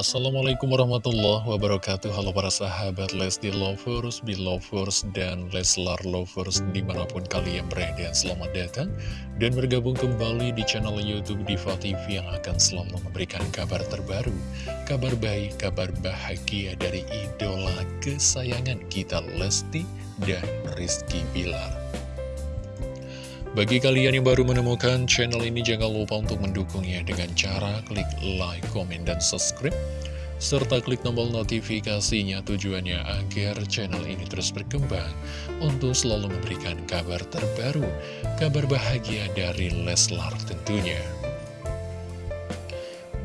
Assalamualaikum warahmatullahi wabarakatuh. Halo para sahabat Lesti Lovers, Belovers, dan Leslar Lovers di mana pun kalian berada. Selamat datang dan bergabung kembali di channel Youtube Diva TV yang akan selalu memberikan kabar terbaru Kabar baik, kabar bahagia dari idola kesayangan kita Lesti dan Rizky Bilar bagi kalian yang baru menemukan channel ini, jangan lupa untuk mendukungnya dengan cara klik like, komen, dan subscribe. Serta klik tombol notifikasinya tujuannya agar channel ini terus berkembang untuk selalu memberikan kabar terbaru, kabar bahagia dari Leslar tentunya.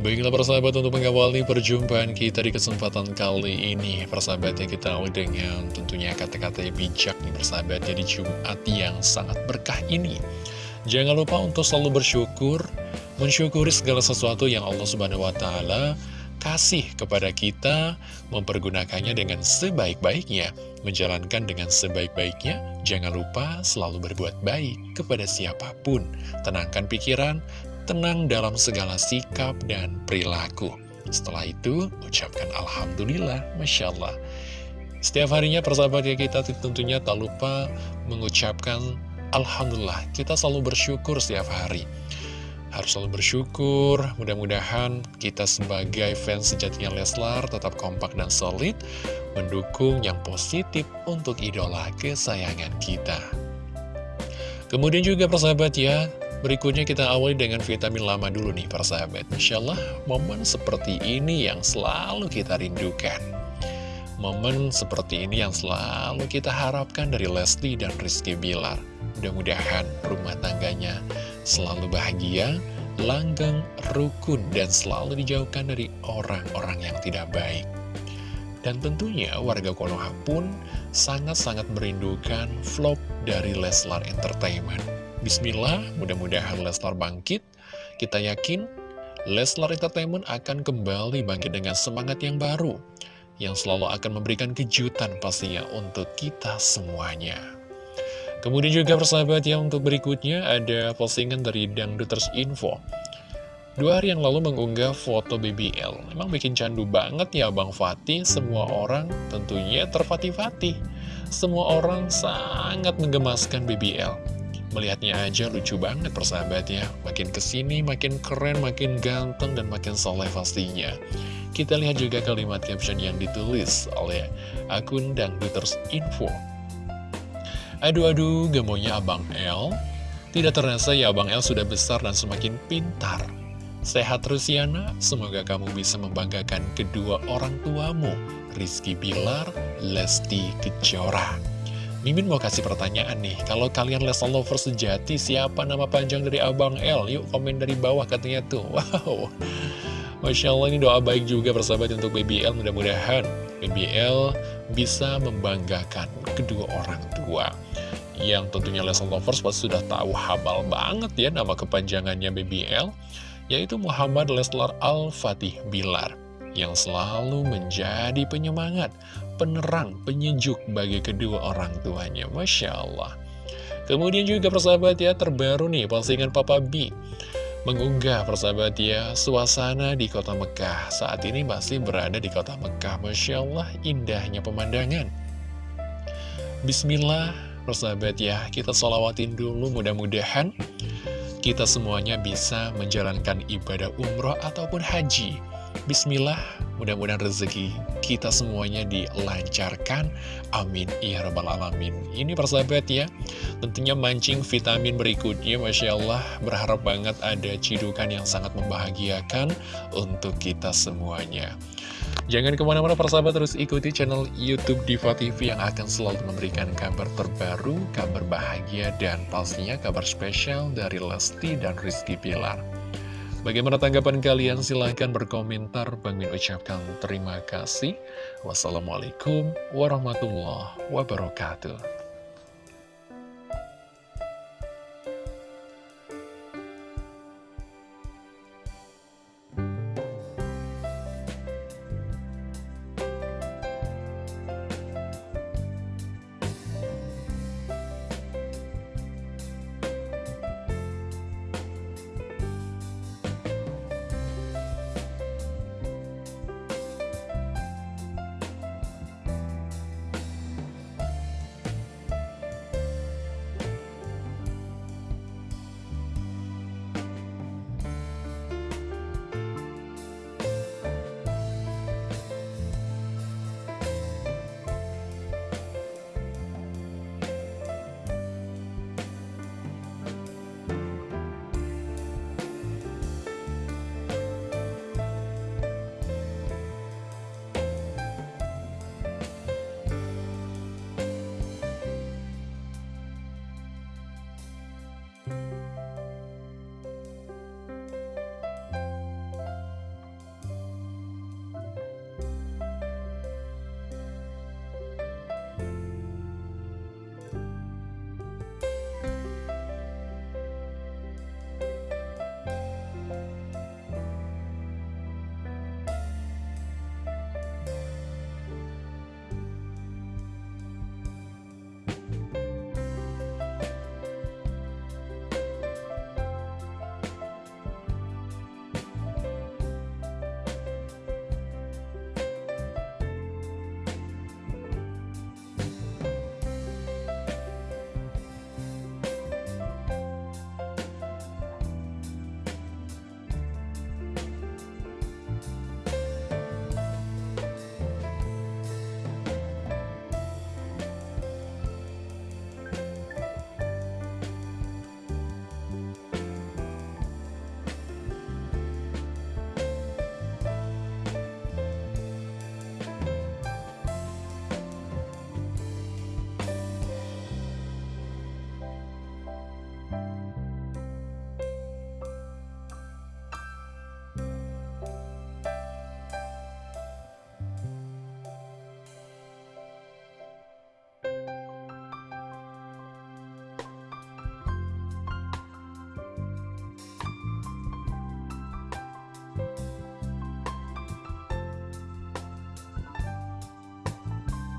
Baiklah persahabat untuk mengawali perjumpaan kita di kesempatan kali ini Persahabatnya kita awal dengan tentunya kata-kata yang bijak nih persahabat Jadi Jumat yang sangat berkah ini. Jangan lupa untuk selalu bersyukur Mensyukuri segala sesuatu yang Allah Subhanahu Wa Taala kasih kepada kita Mempergunakannya dengan sebaik-baiknya Menjalankan dengan sebaik-baiknya. Jangan lupa selalu berbuat baik kepada siapa pun. Tenangkan pikiran, tenang dalam segala sikap dan perilaku. Setelah itu, ucapkan Alhamdulillah, Masya Allah. Setiap harinya persahabat ya kita tentunya tak lupa mengucapkan Alhamdulillah. Kita selalu bersyukur setiap hari. Harus selalu bersyukur, mudah-mudahan kita sebagai fans sejatinya Leslar tetap kompak dan solid, mendukung yang positif untuk idola kesayangan kita. Kemudian juga persahabat ya, Berikutnya kita awali dengan vitamin lama dulu nih para sahabat. Masya Allah momen seperti ini yang selalu kita rindukan. Momen seperti ini yang selalu kita harapkan dari Lesti dan Rizky Bilar. Mudah-mudahan rumah tangganya selalu bahagia, langgeng, rukun, dan selalu dijauhkan dari orang-orang yang tidak baik. Dan tentunya warga Konoha pun sangat-sangat merindukan vlog dari Leslar Entertainment. Bismillah, mudah-mudahan Leslar bangkit. Kita yakin Leslar Entertainment akan kembali bangkit dengan semangat yang baru, yang selalu akan memberikan kejutan pastinya untuk kita semuanya. Kemudian juga persahabat yang untuk berikutnya ada postingan dari Dangduters Info. Dua hari yang lalu mengunggah foto BBL. Emang bikin candu banget ya Bang Fatih, semua orang tentunya terfatih-fatih. Semua orang sangat menggemaskan BBL. Melihatnya aja lucu banget persahabat ya Makin ke sini makin keren, makin ganteng, dan makin soleh pastinya. Kita lihat juga kalimat caption yang ditulis oleh akun Dangduters Info. Aduh-aduh, gemonya Abang L Tidak terasa ya Abang L sudah besar dan semakin pintar. Sehat terus semoga kamu bisa membanggakan kedua orang tuamu Rizky Bilar, Lesti Kejora Mimin mau kasih pertanyaan nih, kalau kalian Lesa Lover sejati, siapa nama panjang dari Abang L? Yuk komen dari bawah katanya tuh, wow. Masya Allah ini doa baik juga persahabat untuk BBL, mudah-mudahan BBL bisa membanggakan kedua orang tua. Yang tentunya Lesa Lovers pasti sudah tahu habal banget ya nama kepanjangannya BBL, yaitu Muhammad Leslar Al-Fatih Bilar yang selalu menjadi penyemangat, penerang, penyejuk bagi kedua orang tuanya. Masya Allah. Kemudian juga persahabat ya, terbaru nih postingan Papa B mengunggah persahabat ya suasana di kota Mekah. Saat ini masih berada di kota Mekah. Masya Allah, indahnya pemandangan. Bismillah, persahabat ya, kita solawatin dulu mudah-mudahan kita semuanya bisa menjalankan ibadah umroh ataupun haji Bismillah, mudah-mudahan rezeki kita semuanya dilancarkan. Amin. Ya Rabbal Alamin. Ini persahabat ya, tentunya mancing vitamin berikutnya. Masya Allah, berharap banget ada cidukan yang sangat membahagiakan untuk kita semuanya. Jangan ke mana-mana persahabat terus ikuti channel Youtube Diva TV yang akan selalu memberikan kabar terbaru, kabar bahagia, dan pastinya kabar spesial dari Lesti dan Rizky Pilar. Bagaimana tanggapan kalian? Silahkan berkomentar. Bang Min ucapkan terima kasih. Wassalamualaikum warahmatullahi wabarakatuh.